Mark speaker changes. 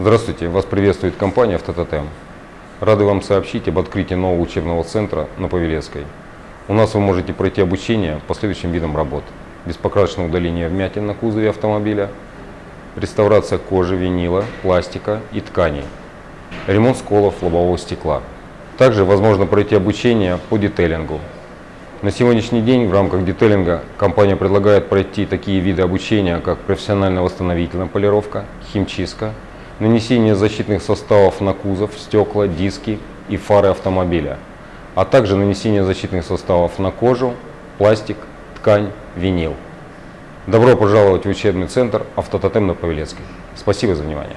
Speaker 1: Здравствуйте, вас приветствует компания «Автототем». Рады вам сообщить об открытии нового учебного центра на Павелецкой. У нас вы можете пройти обучение по следующим видам работ. Беспокрасочное удаление вмятин на кузове автомобиля, реставрация кожи, винила, пластика и тканей, ремонт сколов лобового стекла. Также возможно пройти обучение по детейлингу. На сегодняшний день в рамках детейлинга компания предлагает пройти такие виды обучения, как профессионально-восстановительная полировка, химчистка, нанесение защитных составов на кузов, стекла, диски и фары автомобиля, а также нанесение защитных составов на кожу, пластик, ткань, винил. Добро пожаловать в учебный центр «Автототем» на Павелецкой. Спасибо за внимание.